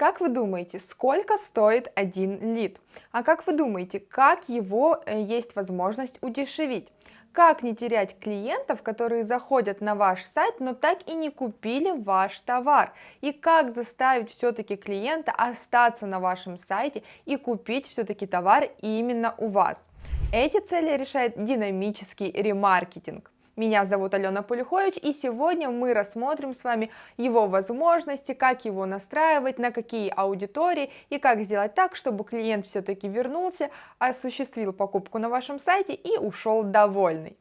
Как вы думаете, сколько стоит один лид? А как вы думаете, как его э, есть возможность удешевить? Как не терять клиентов, которые заходят на ваш сайт, но так и не купили ваш товар? И как заставить все-таки клиента остаться на вашем сайте и купить все-таки товар именно у вас? Эти цели решает динамический ремаркетинг. Меня зовут Алена Полюхович, и сегодня мы рассмотрим с вами его возможности, как его настраивать, на какие аудитории и как сделать так, чтобы клиент все-таки вернулся, осуществил покупку на вашем сайте и ушел довольный.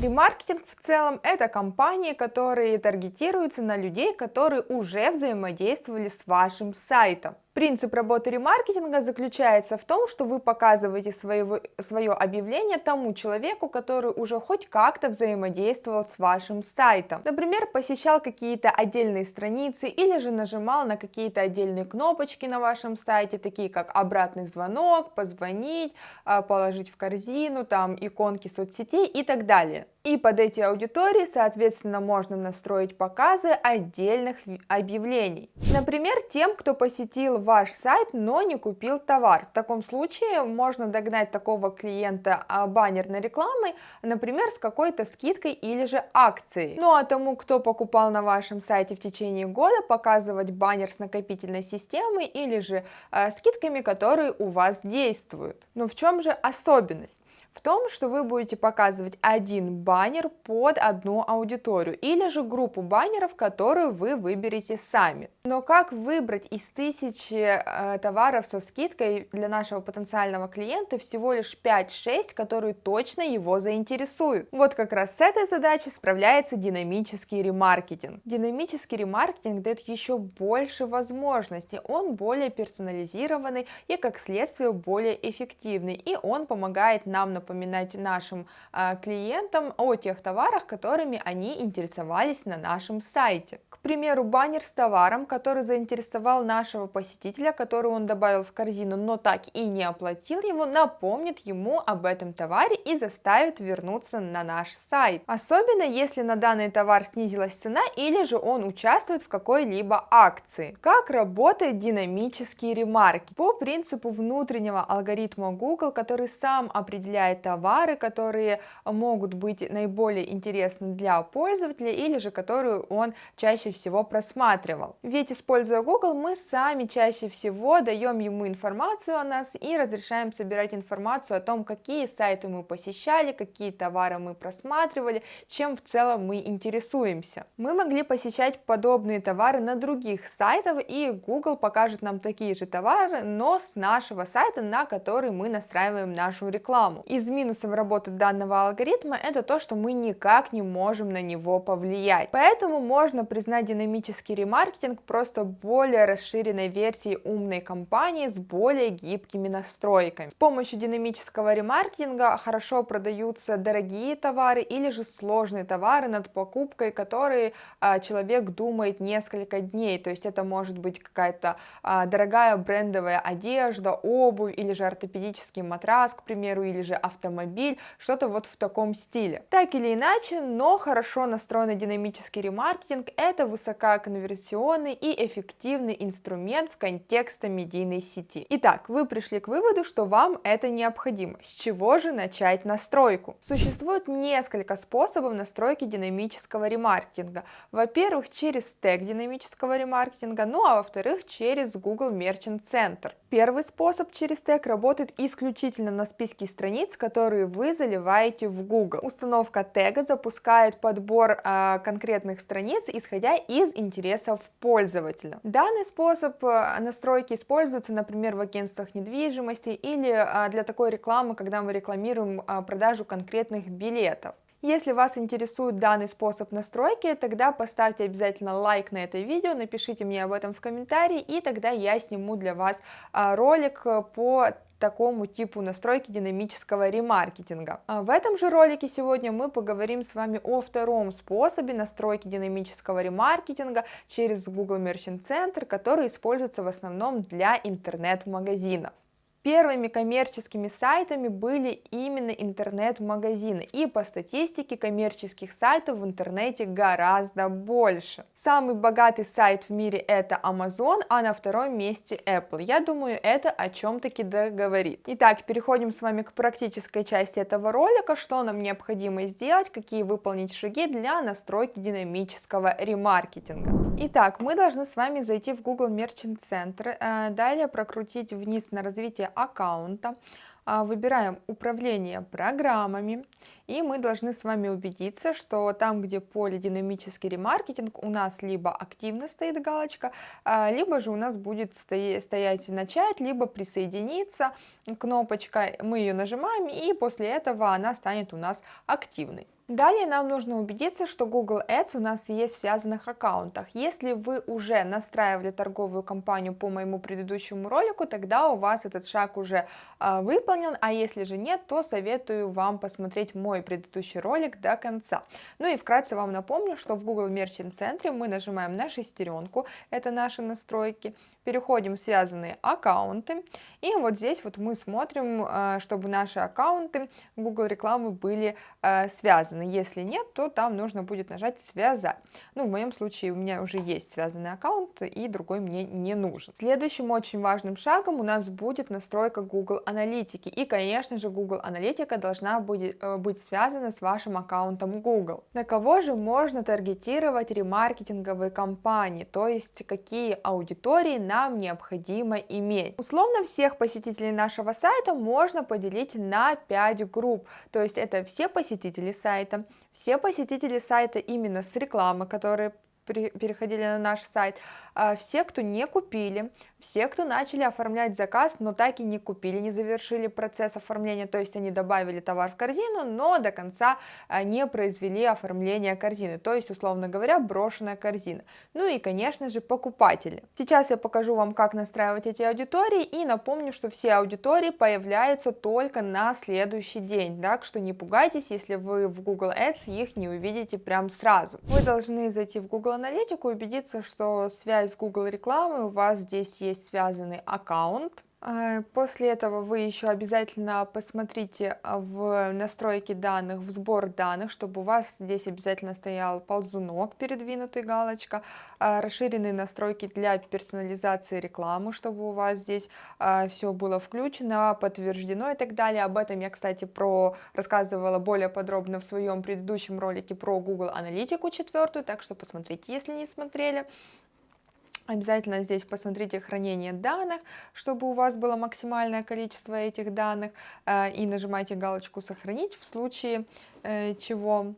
Ремаркетинг в целом это компании, которые таргетируются на людей, которые уже взаимодействовали с вашим сайтом. Принцип работы ремаркетинга заключается в том, что вы показываете своего, свое объявление тому человеку, который уже хоть как-то взаимодействовал с вашим сайтом. Например, посещал какие-то отдельные страницы или же нажимал на какие-то отдельные кнопочки на вашем сайте, такие как обратный звонок, позвонить, положить в корзину, там иконки соцсетей и так далее. И под эти аудитории, соответственно, можно настроить показы отдельных объявлений. Например, тем, кто посетил ваш сайт, но не купил товар. В таком случае можно догнать такого клиента а, баннерной рекламой, например, с какой-то скидкой или же акцией. Ну а тому, кто покупал на вашем сайте в течение года, показывать баннер с накопительной системой или же э, скидками, которые у вас действуют. Но в чем же особенность? В том, что вы будете показывать один баннер под одну аудиторию или же группу баннеров, которую вы выберете сами. Но как выбрать из тысячи э, товаров со скидкой для нашего потенциального клиента всего лишь 5-6, которые точно его заинтересуют? Вот как раз с этой задачей справляется динамический ремаркетинг. Динамический ремаркетинг дает еще больше возможностей, он более персонализированный и как следствие более эффективный, и он помогает нам напоминать нашим э, клиентам о тех товарах, которыми они интересовались на нашем сайте. К примеру, баннер с товаром, который заинтересовал нашего посетителя, который он добавил в корзину, но так и не оплатил его, напомнит ему об этом товаре и заставит вернуться на наш сайт. Особенно если на данный товар снизилась цена или же он участвует в какой-либо акции. Как работает динамический ремарки? По принципу внутреннего алгоритма Google, который сам определяет товары, которые могут быть наиболее интересны для пользователя или же которые он чаще всего просматривал. Ведь используя Google, мы сами чаще всего даем ему информацию о нас и разрешаем собирать информацию о том, какие сайты мы посещали, какие товары мы просматривали, чем в целом мы интересуемся. Мы могли посещать подобные товары на других сайтах, и Google покажет нам такие же товары, но с нашего сайта, на который мы настраиваем нашу рекламу. Из минусов работы данного алгоритма это то, что мы никак не можем на него повлиять. Поэтому можно признать динамический ремаркетинг просто более расширенной версии умной компании с более гибкими настройками. С помощью динамического ремаркетинга хорошо продаются дорогие товары или же сложные товары, над покупкой которые а, человек думает несколько дней, то есть это может быть какая-то а, дорогая брендовая одежда, обувь или же ортопедический матрас, к примеру, или же автомобиль, что-то вот в таком стиле. Так или иначе, но хорошо настроенный динамический ремаркетинг это высококонверсионный и эффективный инструмент в контексте медийной сети. Итак, вы пришли к выводу, что вам это необходимо. С чего же начать настройку? Существует несколько способов настройки динамического ремаркетинга. Во-первых, через тег динамического ремаркетинга, ну а во-вторых, через Google Merchant Center. Первый способ через тег работает исключительно на списке страниц, которые вы заливаете в Google. Установка тега запускает подбор э, конкретных страниц, исходя из интересов пользователя. Данный способ э, настройки используется, например, в агентствах недвижимости или э, для такой рекламы, когда мы рекламируем э, продажу конкретных билетов. Если вас интересует данный способ настройки, тогда поставьте обязательно лайк на это видео, напишите мне об этом в комментарии, и тогда я сниму для вас ролик по такому типу настройки динамического ремаркетинга. А в этом же ролике сегодня мы поговорим с вами о втором способе настройки динамического ремаркетинга через Google Merchant Center, который используется в основном для интернет-магазинов. Первыми коммерческими сайтами были именно интернет-магазины, и по статистике коммерческих сайтов в интернете гораздо больше. Самый богатый сайт в мире это Amazon, а на втором месте Apple. Я думаю, это о чем-таки договорит. Итак, переходим с вами к практической части этого ролика, что нам необходимо сделать, какие выполнить шаги для настройки динамического ремаркетинга. Итак, мы должны с вами зайти в Google Merchant Center, э, далее прокрутить вниз на развитие аккаунта, а, выбираем управление программами, и мы должны с вами убедиться, что там, где поле динамический ремаркетинг, у нас либо активно стоит галочка, а, либо же у нас будет стоять начать, либо присоединиться кнопочка, мы ее нажимаем, и после этого она станет у нас активной. Далее нам нужно убедиться, что Google Ads у нас есть в связанных аккаунтах. Если вы уже настраивали торговую кампанию по моему предыдущему ролику, тогда у вас этот шаг уже э, выполнен, а если же нет, то советую вам посмотреть мой предыдущий ролик до конца. Ну и вкратце вам напомню, что в Google Merchant центре мы нажимаем на шестеренку, это наши настройки, переходим в связанные аккаунты, и вот здесь вот мы смотрим, э, чтобы наши аккаунты Google рекламы были э, связаны. Если нет, то там нужно будет нажать «Связать». Ну, в моем случае у меня уже есть связанный аккаунт, и другой мне не нужен. Следующим очень важным шагом у нас будет настройка Google Аналитики. И, конечно же, Google Аналитика должна будет, э, быть связана с вашим аккаунтом Google. На кого же можно таргетировать ремаркетинговые кампании, то есть какие аудитории нам необходимо иметь. Условно всех посетителей нашего сайта можно поделить на 5 групп, то есть это все посетители сайта. Все посетители сайта именно с рекламы, которые переходили на наш сайт, все, кто не купили, все, кто начали оформлять заказ, но так и не купили, не завершили процесс оформления, то есть они добавили товар в корзину, но до конца а, не произвели оформление корзины, то есть, условно говоря, брошенная корзина. Ну и, конечно же, покупатели. Сейчас я покажу вам, как настраивать эти аудитории, и напомню, что все аудитории появляются только на следующий день, так что не пугайтесь, если вы в Google Ads их не увидите прям сразу. Вы должны зайти в Google Аналитику убедиться, что связь с Google рекламой у вас здесь есть есть связанный аккаунт. А, после этого вы еще обязательно посмотрите а, в настройки данных, в сбор данных, чтобы у вас здесь обязательно стоял ползунок, передвинутый галочка, а, расширенные настройки для персонализации рекламы, чтобы у вас здесь все было включено, подтверждено и так далее. Об этом я, кстати, про рассказывала более подробно в своем предыдущем ролике про Google Аналитику четвертую, так что посмотрите, если не смотрели. Обязательно здесь посмотрите хранение данных, чтобы у вас было максимальное количество этих данных, э, и нажимайте галочку «Сохранить» в случае э, чего.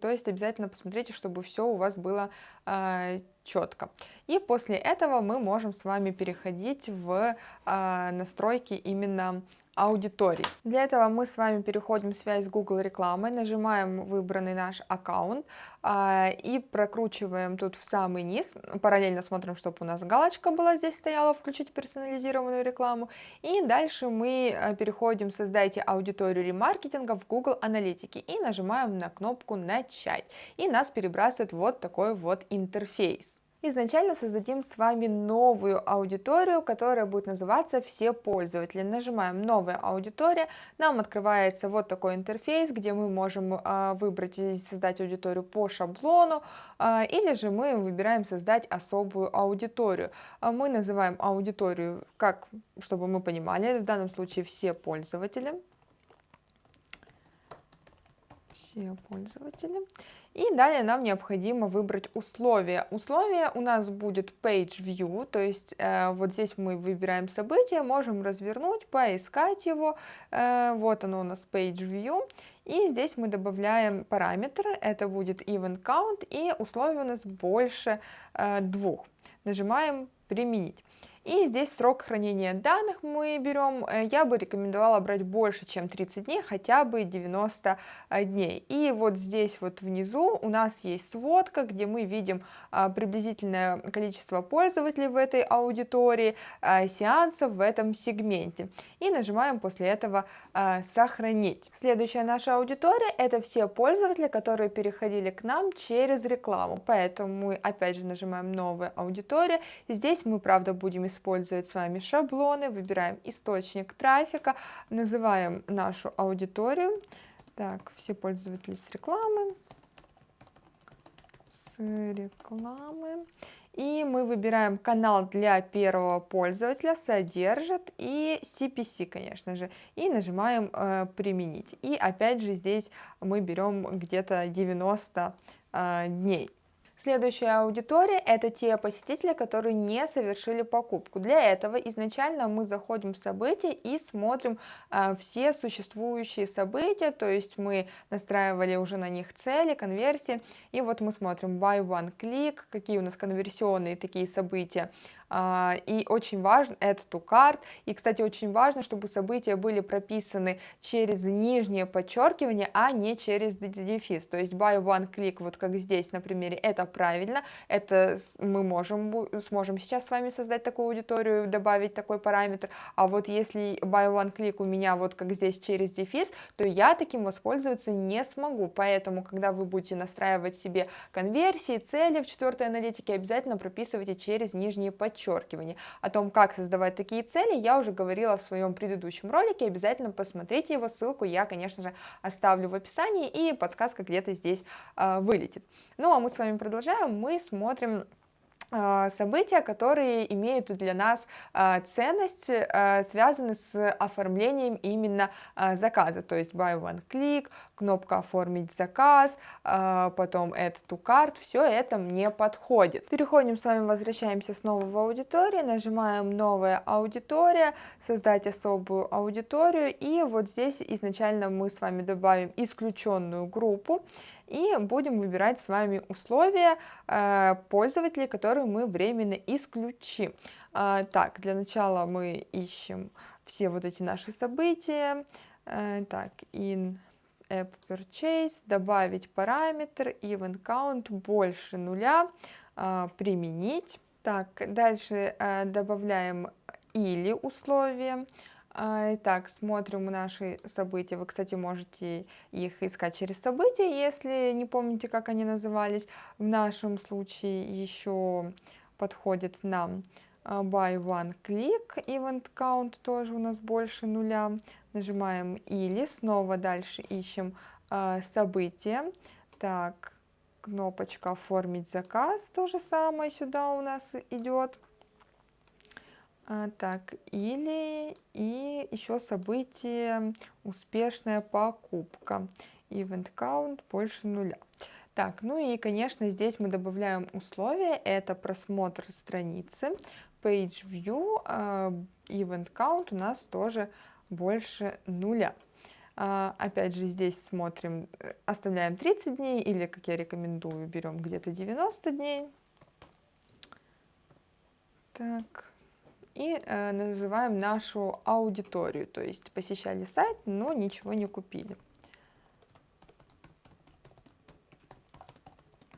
То есть обязательно посмотрите, чтобы все у вас было э, четко. И после этого мы можем с вами переходить в настройки именно аудитории. Для этого мы с вами переходим в связь с Google рекламой, нажимаем выбранный наш аккаунт а, и прокручиваем тут в самый низ, параллельно смотрим, чтобы у нас галочка была здесь стояла, включить персонализированную рекламу, и дальше мы э, переходим «Создайте аудиторию ремаркетинга» в Google Аналитике и нажимаем на кнопку «Начать», и нас перебрасывает вот такой вот интерфейс. Изначально создадим с вами новую аудиторию, которая будет называться «Все пользователи». Нажимаем «Новая аудитория», нам открывается вот такой интерфейс, где мы можем э, выбрать и создать аудиторию по шаблону, э, или же мы выбираем создать особую аудиторию. А мы называем аудиторию, как, чтобы мы понимали, в данном случае «Все пользователи». Все пользователи. И далее нам необходимо выбрать условия. Условия у нас будет page view, то есть э, вот здесь мы выбираем событие, можем развернуть, поискать его. Э, вот оно у нас page view. И здесь мы добавляем параметры, это будет event count, и условия у нас больше э, двух. Нажимаем применить. И здесь срок хранения данных мы берем, э, я бы рекомендовала брать больше, чем 30 дней, хотя бы 90 э, дней. И вот здесь вот внизу у нас есть сводка, где мы видим а, приблизительное количество пользователей в этой аудитории, а, сеансов в этом сегменте. И нажимаем после этого а, «Сохранить». Следующая наша аудитория – это все пользователи, которые переходили к нам через рекламу. Поэтому мы опять же нажимаем «Новая аудитория» аудитория. Здесь мы, правда, будем использовать с вами шаблоны, выбираем источник трафика, называем нашу аудиторию. Так, все пользователи с рекламы. С рекламы. И мы выбираем канал для первого пользователя, содержит и CPC, конечно же, и нажимаем э, применить. И опять же здесь мы берем где-то 90 э, дней. Следующая аудитория – это те посетители, которые не совершили покупку. Для этого изначально мы заходим в события и смотрим э, все существующие события, то есть мы настраивали уже на них цели, конверсии, и вот мы смотрим buy one click, какие у нас конверсионные такие события и очень важно to cart, и, кстати, очень важно, чтобы события были прописаны через нижнее подчеркивание, а не через дефис, то есть by one click, вот как здесь на примере, это правильно, это мы можем, сможем сейчас с вами создать такую аудиторию, добавить такой параметр, а вот если by one click у меня вот как здесь через дефис, то я таким воспользоваться не смогу, поэтому, когда вы будете настраивать себе конверсии, цели в четвертой аналитике, обязательно прописывайте через нижние подчеркивания, подчеркивание. О том, как создавать такие цели, я уже говорила в своем предыдущем ролике, обязательно посмотрите его, ссылку я, конечно же, оставлю в описании, и подсказка где-то здесь э, вылетит. Ну, а мы с вами продолжаем, мы смотрим события, которые имеют для нас а, ценность, а, связаны с оформлением именно заказа, то есть buy one click, кнопка оформить заказ, потом add to cart, все это мне подходит. Переходим с вами, возвращаемся снова в аудиторию, нажимаем новая аудитория, создать особую аудиторию, и вот здесь изначально мы с вами добавим исключенную группу, и будем выбирать с вами условия э, пользователей, которые мы временно исключим. Э, так, для начала мы ищем все вот эти наши события. Э, так, in app purchase, добавить параметр event count больше нуля, применить. Так, дальше добавляем или условия. Итак, смотрим наши события. Вы, кстати, можете их искать через события, если не помните, как они назывались. В нашем случае еще подходит нам а, buy one click, event count тоже у нас больше нуля. Нажимаем или, снова дальше ищем э, события. Так, кнопочка оформить заказ, то же самое сюда у нас идет. А, так, или и еще событие успешная покупка. Event count больше нуля. Так, ну и, конечно, здесь мы добавляем условия. Это просмотр страницы. Page view, uh, event count у нас тоже больше нуля. Uh, опять же, здесь смотрим, э, оставляем 30 дней или, как я рекомендую, берем где-то 90 дней. Так и э, называем нашу аудиторию, то есть посещали сайт, но ничего не купили.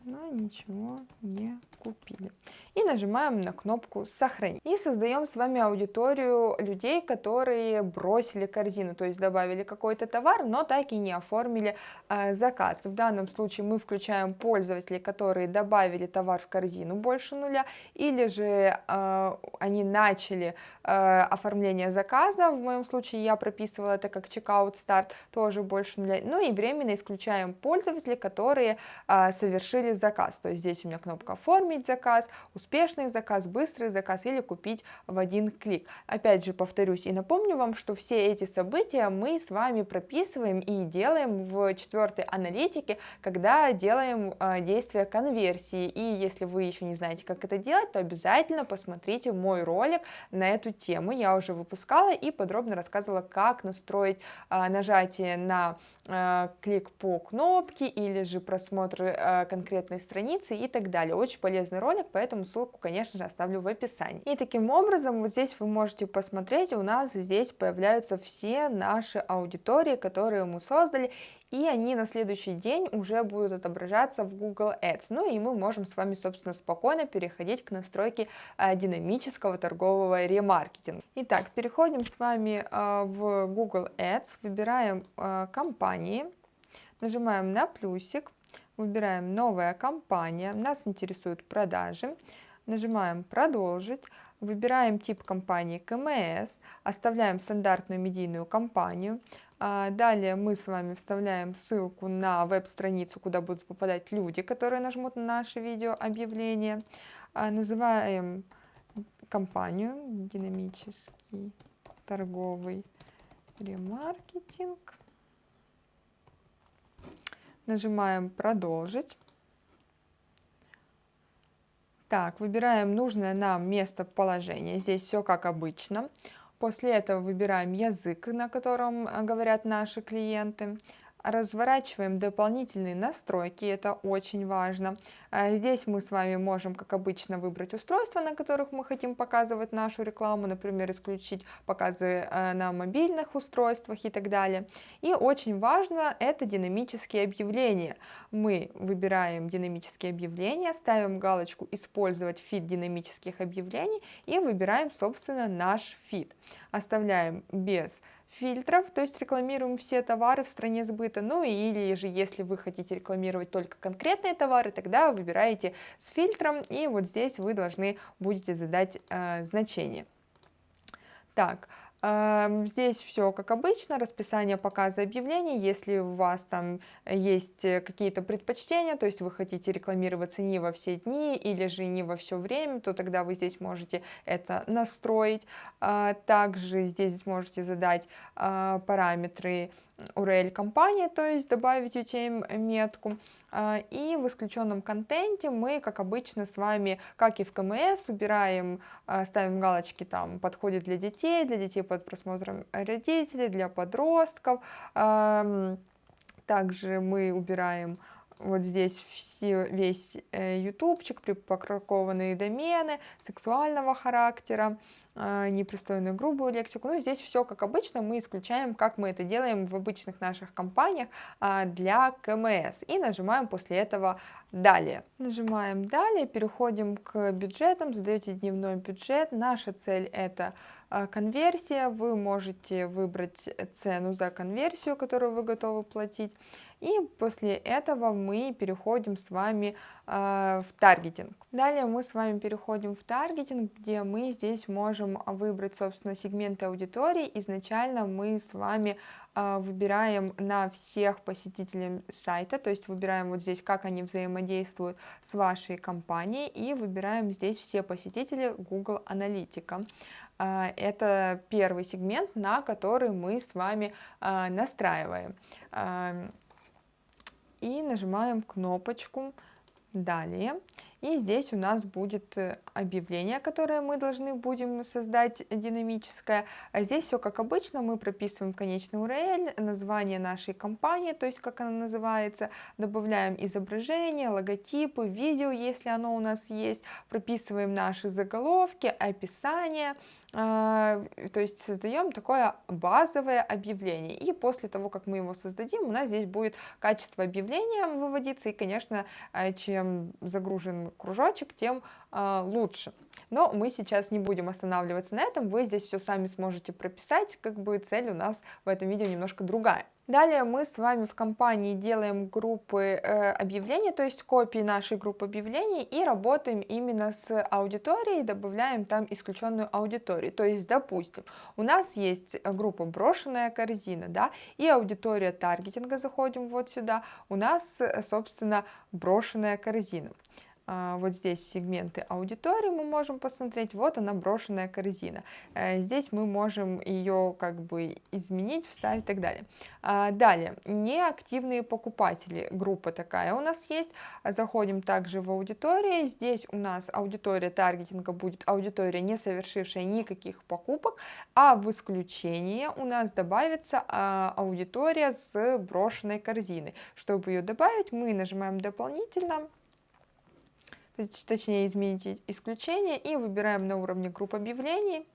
Но ничего не купили и нажимаем на кнопку «Сохранить». И создаем с вами аудиторию людей, которые бросили корзину, то есть добавили какой-то товар, но так и не оформили э, заказ. В данном случае мы включаем пользователей, которые добавили товар в корзину больше нуля, или же э, они начали э, оформление заказа, в моем случае я прописывала это как checkout start, тоже больше нуля, ну и временно исключаем пользователей, которые э, совершили заказ, то есть здесь у меня кнопка «Оформить заказ», успешный заказ, быстрый заказ или купить в один клик. Опять же повторюсь и напомню вам, что все эти события мы с вами прописываем и делаем в четвертой аналитике, когда делаем э, действия конверсии. И если вы еще не знаете, как это делать, то обязательно посмотрите мой ролик на эту тему. Я уже выпускала и подробно рассказывала, как настроить э, нажатие на э, клик по кнопке или же просмотр конкретной страницы и так далее. Очень полезный ролик, поэтому ссылку ссылку, конечно же, оставлю в описании. И таким образом, вот здесь вы можете посмотреть, у нас здесь появляются все наши аудитории, которые мы создали, и они на следующий день уже будут отображаться в Google Ads. Ну и мы можем с вами, собственно, спокойно переходить к настройке э, динамического торгового ремаркетинга. Итак, переходим с вами э, в Google Ads, выбираем э, компании, нажимаем на плюсик, выбираем новая компания, нас интересуют продажи, нажимаем «Продолжить», выбираем тип компании КМС, оставляем стандартную медийную компанию, а, далее мы с вами вставляем ссылку на веб-страницу, куда будут попадать люди, которые нажмут на наше видео объявление. А, называем компанию «Динамический торговый ремаркетинг». Нажимаем «Продолжить». Так, выбираем нужное нам местоположение. Здесь все как обычно. После этого выбираем язык, на котором э, говорят наши клиенты разворачиваем дополнительные настройки, это очень важно. А, здесь мы с вами можем, как обычно, выбрать устройства, на которых мы хотим показывать нашу рекламу, например, исключить показы э, на мобильных устройствах и так далее. И очень важно это динамические объявления. Мы выбираем динамические объявления, ставим галочку «Использовать фид динамических объявлений» и выбираем, собственно, наш фид. Оставляем без фильтров, то есть рекламируем все товары в стране сбыта, ну или же если вы хотите рекламировать только конкретные товары, тогда выбираете с фильтром и вот здесь вы должны будете задать э, значение. Так, Здесь все как обычно, расписание показа объявлений, если у вас там есть э, какие-то предпочтения, то есть вы хотите рекламироваться не во все дни или же не во все время, то тогда вы здесь можете это настроить. А, также здесь можете задать а, параметры URL компании, то есть добавить UTM метку. А, и в исключенном контенте мы, как обычно, с вами, как и в КМС, убираем, а, ставим галочки там «Подходит для детей», для детей под просмотром родителей, для подростков. Также мы убираем вот здесь все, весь э, ютубчик, припакованные домены сексуального характера, э, непристойную грубую лексику. Ну, здесь все как обычно, мы исключаем, как мы это делаем в обычных наших компаниях э, для КМС. И нажимаем после этого «Далее». Нажимаем «Далее», переходим к бюджетам, задаете дневной бюджет. Наша цель это конверсия, вы можете выбрать цену за конверсию, которую вы готовы платить. И после этого мы переходим с вами э, в таргетинг. Далее мы с вами переходим в таргетинг, где мы здесь можем выбрать, собственно, сегменты аудитории. Изначально мы с вами э, выбираем на всех посетителей сайта, то есть выбираем вот здесь, как они взаимодействуют с вашей компанией, и выбираем здесь все посетители Google Аналитика. Э, это первый сегмент, на который мы с вами э, настраиваем. И нажимаем кнопочку «Далее». И здесь у нас будет э, объявление, которое мы должны будем создать динамическое. А здесь все как обычно, мы прописываем конечный URL, название нашей компании, то есть как она называется, добавляем изображение, логотипы, видео, если оно у нас есть, прописываем наши заголовки, описание, то есть создаем такое базовое объявление. И после того, как мы его создадим, у нас здесь будет качество объявления выводиться. И, конечно, а, чем загружен кружочек, тем а, лучше. Но мы сейчас не будем останавливаться на этом, вы здесь все сами сможете прописать, как бы цель у нас в этом видео немножко другая. Далее мы с вами в компании делаем группы э, объявлений, то есть копии нашей группы объявлений и работаем именно с аудиторией, добавляем там исключенную аудиторию. То есть, допустим, у нас есть группа брошенная корзина, да, и аудитория таргетинга, заходим вот сюда, у нас, собственно, брошенная корзина. А, вот здесь сегменты аудитории мы можем посмотреть, вот она брошенная корзина. Э, здесь мы можем ее как бы изменить, вставить и так далее. А, далее, неактивные покупатели, группа такая у нас есть. Заходим также в аудиторию, здесь у нас аудитория таргетинга будет аудитория, не совершившая никаких покупок, а в исключение у нас добавится а, аудитория с брошенной корзины. Чтобы ее добавить, мы нажимаем дополнительно, точнее изменить исключение и выбираем на уровне групп объявлений.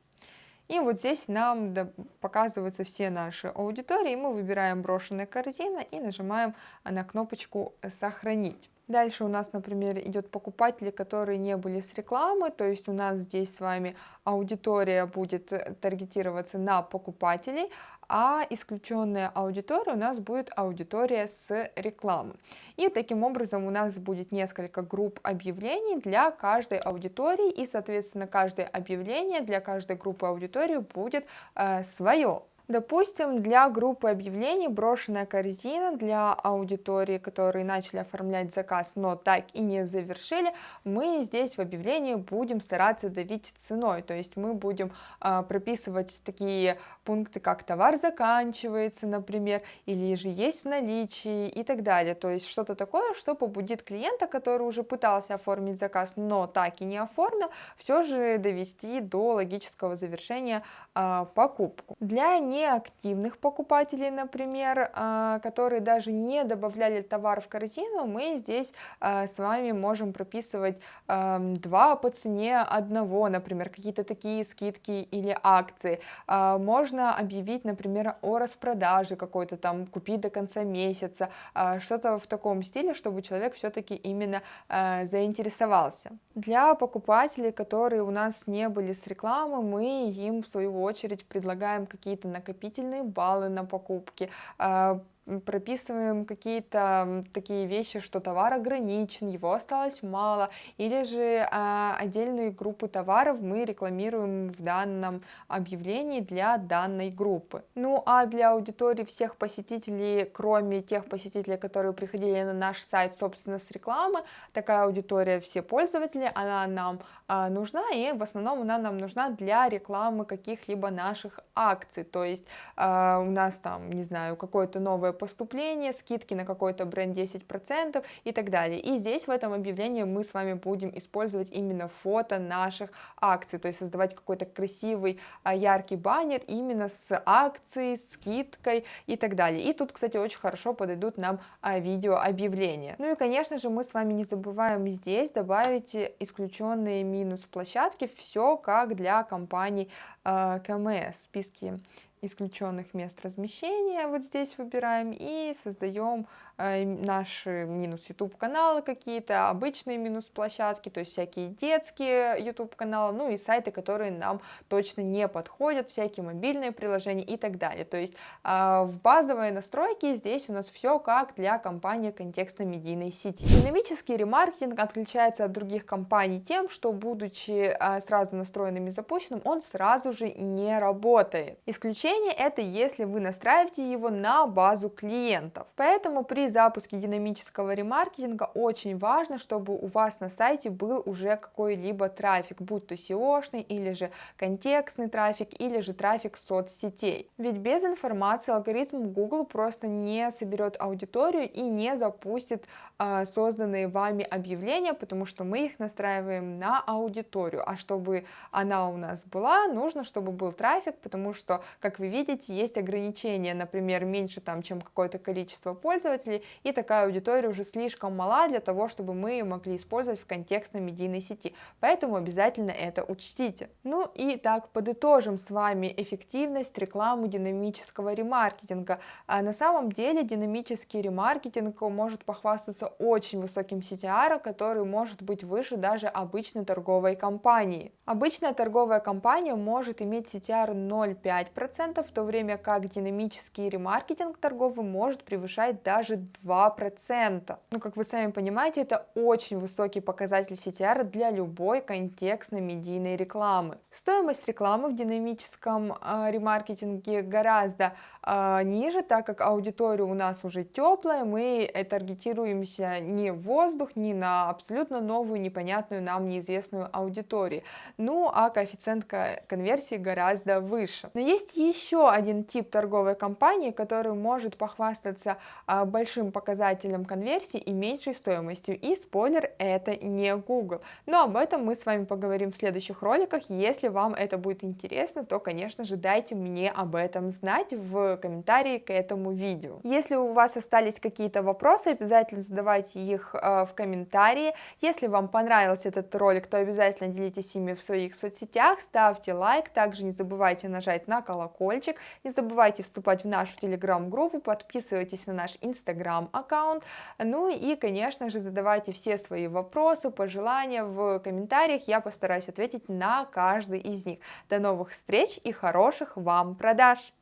И вот здесь нам показываются все наши аудитории, мы выбираем брошенная корзина и нажимаем на кнопочку «Сохранить». Дальше у нас, например, идет покупатели, которые не были с рекламы, то есть у нас здесь с вами аудитория будет таргетироваться на покупателей, а исключенная аудитория у нас будет аудитория с рекламы. И таким образом у нас будет несколько групп объявлений для каждой аудитории, и, соответственно, каждое объявление для каждой группы аудитории будет э, свое. Допустим, для группы объявлений брошенная корзина для аудитории, которые начали оформлять заказ, но так и не завершили, мы здесь в объявлении будем стараться давить ценой, то есть мы будем э, прописывать такие пункты, как товар заканчивается, например, или же есть в наличии и так далее, то есть что-то такое, что побудит клиента, который уже пытался оформить заказ, но так и не оформил, все же довести до логического завершения э, покупку. Для неактивных покупателей, например, а, которые даже не добавляли товар в корзину, мы здесь а, с вами можем прописывать два по цене одного, например, какие-то такие скидки или акции. А, можно объявить, например, о распродаже какой-то там, купить до конца месяца, что-то в таком стиле, чтобы человек все-таки именно заинтересовался. Для покупателей, которые у нас не были с рекламы, мы им в свою очередь предлагаем какие-то накопительные баллы на покупки, а, прописываем какие-то такие вещи, что товар ограничен, его осталось мало, или же а, отдельные группы товаров мы рекламируем в данном объявлении для данной группы. Ну а для аудитории всех посетителей, кроме тех посетителей, которые приходили на наш сайт, собственно, с рекламы, такая аудитория все пользователи, она нам нужна, и в основном она нам нужна для рекламы каких-либо наших акций, то есть а, у нас там, не знаю, какое-то новое поступление, скидки на какой-то бренд 10% и так далее. И здесь в этом объявлении мы с вами будем использовать именно фото наших акций, то есть создавать какой-то красивый, а, яркий баннер именно с акцией, скидкой и так далее. И тут, кстати, очень хорошо подойдут нам а, видео объявления. Ну и, конечно же, мы с вами не забываем здесь добавить исключенные минус площадки, все как для компаний а, КМС, списки исключенных мест размещения вот здесь выбираем и создаем Э, наши минус YouTube каналы какие-то, обычные минус площадки, то есть всякие детские YouTube каналы, ну и сайты, которые нам точно не подходят, всякие мобильные приложения и так далее. То есть а, в базовой настройке здесь у нас все как для компании контекстно-медийной сети. Динамический ремаркетинг отличается от других компаний тем, что будучи а, сразу настроенным и запущенным, он сразу же не работает. Исключение это если вы настраиваете его на базу клиентов. Поэтому при запуске динамического ремаркетинга очень важно, чтобы у вас на сайте был уже какой-либо трафик, будь то SEO-шный или же контекстный трафик, или же трафик соцсетей. Ведь без информации алгоритм Google просто не соберет аудиторию и не запустит а, созданные вами объявления, потому что мы их настраиваем на аудиторию, а чтобы она у нас была, нужно, чтобы был трафик, потому что, как вы видите, есть ограничения, например, меньше там, чем какое-то количество пользователей, пользователей, и такая аудитория уже слишком мала для того, чтобы мы ее могли использовать в контекстной медийной сети, поэтому обязательно это учтите. Ну и так, подытожим с вами эффективность рекламы динамического ремаркетинга. А на самом деле динамический ремаркетинг может похвастаться очень высоким CTR, который может быть выше даже обычной торговой компании. Обычная торговая компания может иметь CTR 0,5%, в то время как динамический ремаркетинг торговый может превышать даже 2%. Ну, как вы сами понимаете, это очень высокий показатель CTR для любой контекстной медийной рекламы. Стоимость рекламы в динамическом э, ремаркетинге гораздо ниже, так как аудитория у нас уже теплая, мы таргетируемся не в воздух, не на абсолютно новую, непонятную нам неизвестную аудиторию. Ну, а коэффициент конверсии гораздо выше. Но есть еще один тип торговой компании, который может похвастаться большим большим показателем конверсии и меньшей стоимостью. И спойлер, это не Google. Но об этом мы с вами поговорим в следующих роликах. Если вам это будет интересно, то, конечно же, дайте мне об этом знать в комментарии к этому видео. Если у вас остались какие-то вопросы, обязательно задавайте их э, в комментарии. Если вам понравился этот ролик, то обязательно делитесь ими в своих соцсетях, ставьте лайк, также не забывайте нажать на колокольчик, не забывайте вступать в нашу телеграм-группу, подписывайтесь на наш инстаграм, инстаграм-аккаунт. Ну и, конечно же, задавайте все свои вопросы, пожелания в комментариях, я постараюсь ответить на каждый из них. До новых встреч и хороших вам продаж!